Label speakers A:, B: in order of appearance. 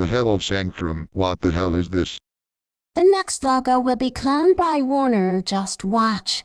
A: The hell, Sanctum, what the hell is this?
B: The next logo will be cloned by Warner. Just watch.